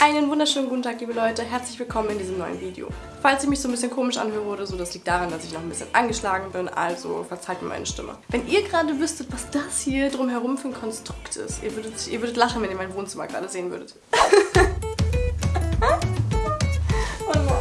Einen wunderschönen guten Tag, liebe Leute. Herzlich willkommen in diesem neuen Video. Falls ich mich so ein bisschen komisch anhöre oder so, das liegt daran, dass ich noch ein bisschen angeschlagen bin, also verzeiht mir meine Stimme. Wenn ihr gerade wüsstet, was das hier drumherum für ein Konstrukt ist, ihr würdet, ihr würdet lachen, wenn ihr mein Wohnzimmer gerade sehen würdet. oh nein.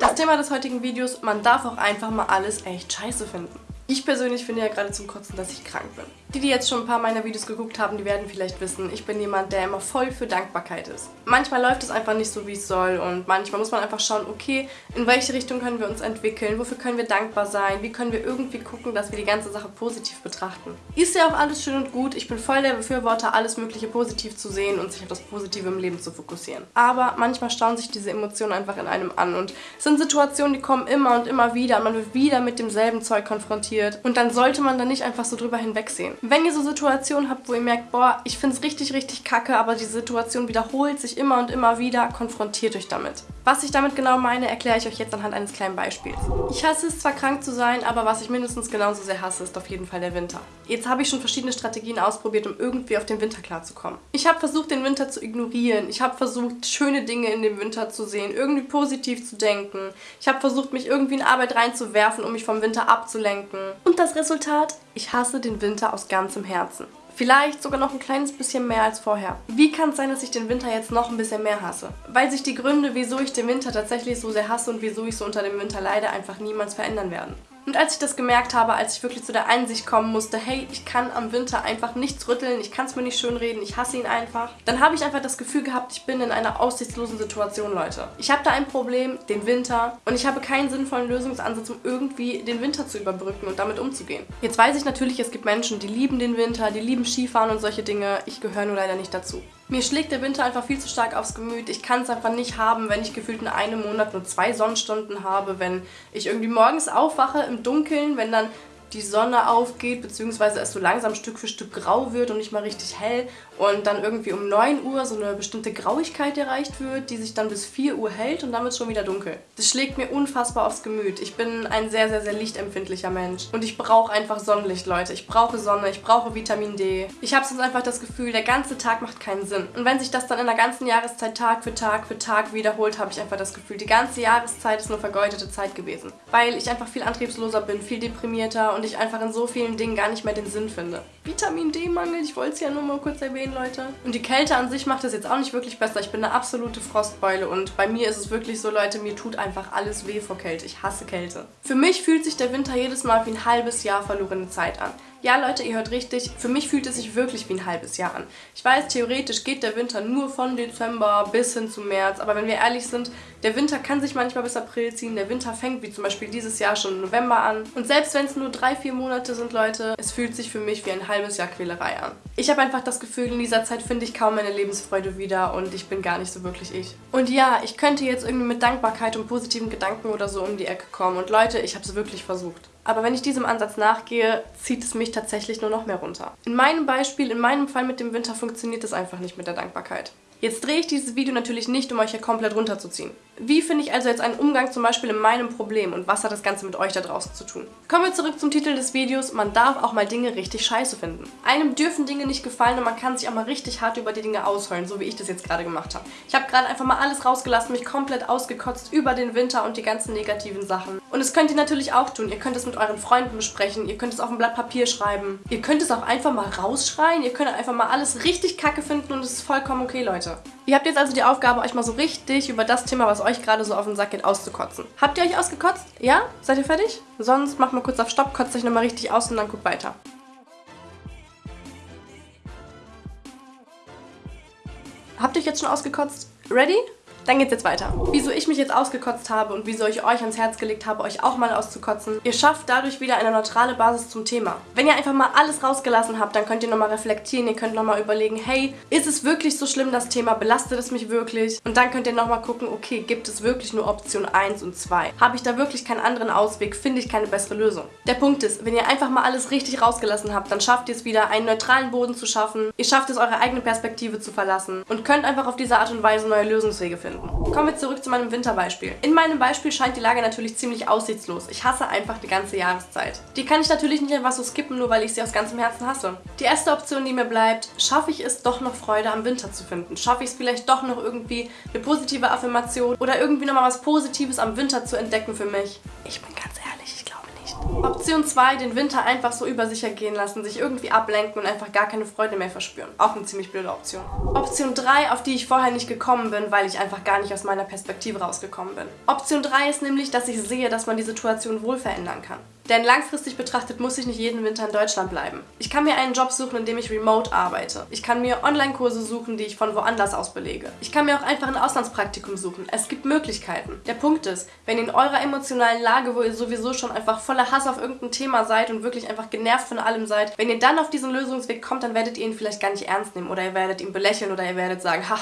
Das Thema des heutigen Videos, man darf auch einfach mal alles echt scheiße finden. Ich persönlich finde ja gerade zum Kotzen, dass ich krank bin. Die, die jetzt schon ein paar meiner Videos geguckt haben, die werden vielleicht wissen, ich bin jemand, der immer voll für Dankbarkeit ist. Manchmal läuft es einfach nicht so, wie es soll und manchmal muss man einfach schauen, okay, in welche Richtung können wir uns entwickeln, wofür können wir dankbar sein, wie können wir irgendwie gucken, dass wir die ganze Sache positiv betrachten. Ist ja auch alles schön und gut, ich bin voll der Befürworter, alles mögliche positiv zu sehen und sich auf das Positive im Leben zu fokussieren. Aber manchmal stauen sich diese Emotionen einfach in einem an und es sind Situationen, die kommen immer und immer wieder und man wird wieder mit demselben Zeug konfrontiert und dann sollte man da nicht einfach so drüber hinwegsehen. Wenn ihr so Situationen habt, wo ihr merkt, boah, ich finde es richtig, richtig kacke, aber die Situation wiederholt sich immer und immer wieder, konfrontiert euch damit. Was ich damit genau meine, erkläre ich euch jetzt anhand eines kleinen Beispiels. Ich hasse es zwar krank zu sein, aber was ich mindestens genauso sehr hasse, ist auf jeden Fall der Winter. Jetzt habe ich schon verschiedene Strategien ausprobiert, um irgendwie auf den Winter klarzukommen. Ich habe versucht, den Winter zu ignorieren. Ich habe versucht, schöne Dinge in dem Winter zu sehen, irgendwie positiv zu denken. Ich habe versucht, mich irgendwie in Arbeit reinzuwerfen, um mich vom Winter abzulenken. Und das Resultat? Ich hasse den Winter aus ganzem Herzen. Vielleicht sogar noch ein kleines bisschen mehr als vorher. Wie kann es sein, dass ich den Winter jetzt noch ein bisschen mehr hasse? Weil sich die Gründe, wieso ich den Winter tatsächlich so sehr hasse und wieso ich so unter dem Winter leide, einfach niemals verändern werden. Und als ich das gemerkt habe, als ich wirklich zu der Einsicht kommen musste, hey, ich kann am Winter einfach nichts rütteln, ich kann es mir nicht schönreden, ich hasse ihn einfach, dann habe ich einfach das Gefühl gehabt, ich bin in einer aussichtslosen Situation, Leute. Ich habe da ein Problem, den Winter, und ich habe keinen sinnvollen Lösungsansatz, um irgendwie den Winter zu überbrücken und damit umzugehen. Jetzt weiß ich natürlich, es gibt Menschen, die lieben den Winter, die lieben Skifahren und solche Dinge. Ich gehöre nur leider nicht dazu. Mir schlägt der Winter einfach viel zu stark aufs Gemüt. Ich kann es einfach nicht haben, wenn ich gefühlt in einem Monat nur zwei Sonnenstunden habe, wenn ich irgendwie morgens aufwache im Dunkeln, wenn dann die Sonne aufgeht, beziehungsweise es so langsam Stück für Stück grau wird und nicht mal richtig hell und dann irgendwie um 9 Uhr so eine bestimmte Grauigkeit erreicht wird, die sich dann bis 4 Uhr hält und dann wird es schon wieder dunkel. Das schlägt mir unfassbar aufs Gemüt. Ich bin ein sehr, sehr, sehr lichtempfindlicher Mensch und ich brauche einfach Sonnenlicht, Leute. Ich brauche Sonne, ich brauche Vitamin D. Ich habe sonst einfach das Gefühl, der ganze Tag macht keinen Sinn. Und wenn sich das dann in der ganzen Jahreszeit Tag für Tag für Tag wiederholt, habe ich einfach das Gefühl, die ganze Jahreszeit ist nur vergeudete Zeit gewesen. Weil ich einfach viel antriebsloser bin, viel deprimierter und ich einfach in so vielen Dingen gar nicht mehr den Sinn finde. Vitamin D-Mangel, ich wollte es ja nur mal kurz erwähnen, Leute. Und die Kälte an sich macht es jetzt auch nicht wirklich besser. Ich bin eine absolute Frostbeule und bei mir ist es wirklich so, Leute, mir tut einfach alles weh vor Kälte. Ich hasse Kälte. Für mich fühlt sich der Winter jedes Mal wie ein halbes Jahr verlorene Zeit an. Ja, Leute, ihr hört richtig, für mich fühlt es sich wirklich wie ein halbes Jahr an. Ich weiß, theoretisch geht der Winter nur von Dezember bis hin zu März, aber wenn wir ehrlich sind, der Winter kann sich manchmal bis April ziehen, der Winter fängt wie zum Beispiel dieses Jahr schon im November an. Und selbst wenn es nur drei, vier Monate sind, Leute, es fühlt sich für mich wie ein halbes Jahr Quälerei an. Ich habe einfach das Gefühl, in dieser Zeit finde ich kaum meine Lebensfreude wieder und ich bin gar nicht so wirklich ich. Und ja, ich könnte jetzt irgendwie mit Dankbarkeit und positiven Gedanken oder so um die Ecke kommen und Leute, ich habe es wirklich versucht. Aber wenn ich diesem Ansatz nachgehe, zieht es mich tatsächlich nur noch mehr runter. In meinem Beispiel, in meinem Fall mit dem Winter funktioniert es einfach nicht mit der Dankbarkeit. Jetzt drehe ich dieses Video natürlich nicht, um euch hier komplett runterzuziehen. Wie finde ich also jetzt einen Umgang zum Beispiel in meinem Problem und was hat das Ganze mit euch da draußen zu tun? Kommen wir zurück zum Titel des Videos, man darf auch mal Dinge richtig scheiße finden. Einem dürfen Dinge nicht gefallen und man kann sich auch mal richtig hart über die Dinge ausheulen, so wie ich das jetzt gerade gemacht habe. Ich habe gerade einfach mal alles rausgelassen, mich komplett ausgekotzt über den Winter und die ganzen negativen Sachen. Und das könnt ihr natürlich auch tun. Ihr könnt es mit euren Freunden besprechen, ihr könnt es auf ein Blatt Papier schreiben, ihr könnt es auch einfach mal rausschreien, ihr könnt einfach mal alles richtig kacke finden und es ist vollkommen okay, Leute. Ihr habt jetzt also die Aufgabe, euch mal so richtig über das Thema, was euch gerade so auf den Sack geht, auszukotzen. Habt ihr euch ausgekotzt? Ja? Seid ihr fertig? Sonst macht mal kurz auf Stopp, kotzt euch nochmal richtig aus und dann guckt weiter. Habt ihr euch jetzt schon ausgekotzt? Ready? Dann geht's jetzt weiter. Wieso ich mich jetzt ausgekotzt habe und wieso ich euch ans Herz gelegt habe, euch auch mal auszukotzen. Ihr schafft dadurch wieder eine neutrale Basis zum Thema. Wenn ihr einfach mal alles rausgelassen habt, dann könnt ihr nochmal reflektieren, ihr könnt nochmal überlegen, hey, ist es wirklich so schlimm, das Thema? Belastet es mich wirklich? Und dann könnt ihr nochmal gucken, okay, gibt es wirklich nur Option 1 und 2? Habe ich da wirklich keinen anderen Ausweg? Finde ich keine bessere Lösung? Der Punkt ist, wenn ihr einfach mal alles richtig rausgelassen habt, dann schafft ihr es wieder, einen neutralen Boden zu schaffen. Ihr schafft es, eure eigene Perspektive zu verlassen und könnt einfach auf diese Art und Weise neue Lösungswege finden. Finden. Kommen wir zurück zu meinem Winterbeispiel. In meinem Beispiel scheint die Lage natürlich ziemlich aussichtslos. Ich hasse einfach die ganze Jahreszeit. Die kann ich natürlich nicht einfach so skippen, nur weil ich sie aus ganzem Herzen hasse. Die erste Option, die mir bleibt, schaffe ich es doch noch Freude am Winter zu finden? Schaffe ich es vielleicht doch noch irgendwie eine positive Affirmation oder irgendwie nochmal was Positives am Winter zu entdecken für mich? Ich bin ganz ehrlich, ich glaube nicht. Option 2, den Winter einfach so über sich ergehen lassen, sich irgendwie ablenken und einfach gar keine Freude mehr verspüren. Auch eine ziemlich blöde Option. Option 3, auf die ich vorher nicht gekommen bin, weil ich einfach gar nicht aus meiner Perspektive rausgekommen bin. Option 3 ist nämlich, dass ich sehe, dass man die Situation wohl verändern kann. Denn langfristig betrachtet muss ich nicht jeden Winter in Deutschland bleiben. Ich kann mir einen Job suchen, in dem ich remote arbeite. Ich kann mir Online-Kurse suchen, die ich von woanders aus belege. Ich kann mir auch einfach ein Auslandspraktikum suchen. Es gibt Möglichkeiten. Der Punkt ist, wenn in eurer emotionalen Lage, wo ihr sowieso schon einfach voller Hass auf irgendein Thema seid und wirklich einfach genervt von allem seid, wenn ihr dann auf diesen Lösungsweg kommt, dann werdet ihr ihn vielleicht gar nicht ernst nehmen oder ihr werdet ihn belächeln oder ihr werdet sagen, ha,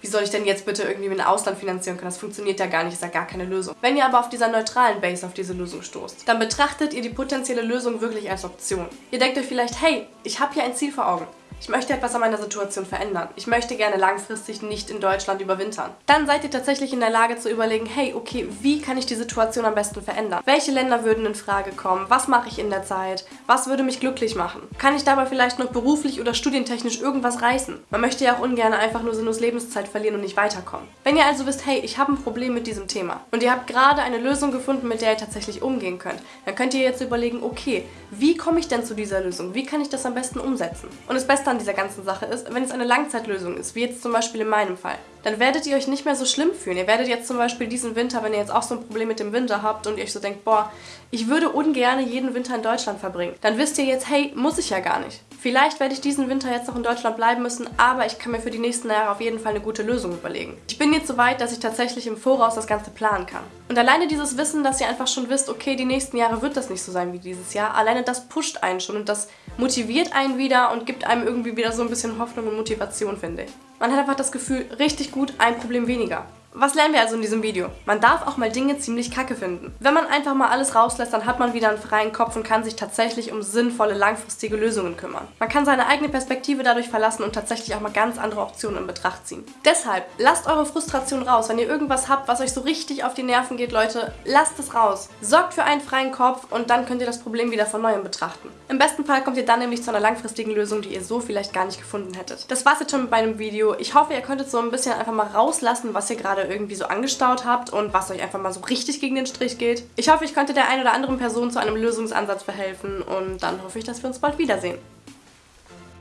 wie soll ich denn jetzt bitte irgendwie ein Ausland finanzieren können? Das funktioniert ja gar nicht, ist ja gar keine Lösung. Wenn ihr aber auf dieser neutralen Base auf diese Lösung stoßt, dann betrachtet ihr die potenzielle Lösung wirklich als Option. Ihr denkt euch vielleicht, hey, ich habe hier ein Ziel vor Augen. Ich möchte etwas an meiner Situation verändern. Ich möchte gerne langfristig nicht in Deutschland überwintern. Dann seid ihr tatsächlich in der Lage zu überlegen, hey, okay, wie kann ich die Situation am besten verändern? Welche Länder würden in Frage kommen? Was mache ich in der Zeit? Was würde mich glücklich machen? Kann ich dabei vielleicht noch beruflich oder studientechnisch irgendwas reißen? Man möchte ja auch ungern einfach nur sinnlos Lebenszeit verlieren und nicht weiterkommen. Wenn ihr also wisst, hey, ich habe ein Problem mit diesem Thema und ihr habt gerade eine Lösung gefunden, mit der ihr tatsächlich umgehen könnt, dann könnt ihr jetzt überlegen, okay, wie komme ich denn zu dieser Lösung? Wie kann ich das am besten umsetzen? Und das Beste an dieser ganzen Sache ist, wenn es eine Langzeitlösung ist, wie jetzt zum Beispiel in meinem Fall, dann werdet ihr euch nicht mehr so schlimm fühlen. Ihr werdet jetzt zum Beispiel diesen Winter, wenn ihr jetzt auch so ein Problem mit dem Winter habt und ihr euch so denkt, boah, ich würde ungern jeden Winter in Deutschland verbringen, dann wisst ihr jetzt, hey, muss ich ja gar nicht. Vielleicht werde ich diesen Winter jetzt noch in Deutschland bleiben müssen, aber ich kann mir für die nächsten Jahre auf jeden Fall eine gute Lösung überlegen. Ich bin jetzt so weit, dass ich tatsächlich im Voraus das Ganze planen kann. Und alleine dieses Wissen, dass ihr einfach schon wisst, okay, die nächsten Jahre wird das nicht so sein wie dieses Jahr, alleine das pusht einen schon und das motiviert einen wieder und gibt einem irgendwie wieder so ein bisschen Hoffnung und Motivation, finde ich. Man hat einfach das Gefühl, richtig gut, ein Problem weniger. Was lernen wir also in diesem Video? Man darf auch mal Dinge ziemlich kacke finden. Wenn man einfach mal alles rauslässt, dann hat man wieder einen freien Kopf und kann sich tatsächlich um sinnvolle, langfristige Lösungen kümmern. Man kann seine eigene Perspektive dadurch verlassen und tatsächlich auch mal ganz andere Optionen in Betracht ziehen. Deshalb, lasst eure Frustration raus. Wenn ihr irgendwas habt, was euch so richtig auf die Nerven geht, Leute, lasst es raus. Sorgt für einen freien Kopf und dann könnt ihr das Problem wieder von Neuem betrachten. Im besten Fall kommt ihr dann nämlich zu einer langfristigen Lösung, die ihr so vielleicht gar nicht gefunden hättet. Das war's jetzt schon mit meinem Video. Ich hoffe, ihr könntet so ein bisschen einfach mal rauslassen, was ihr gerade gerade irgendwie so angestaut habt und was euch einfach mal so richtig gegen den Strich geht. Ich hoffe, ich konnte der einen oder anderen Person zu einem Lösungsansatz verhelfen und dann hoffe ich, dass wir uns bald wiedersehen.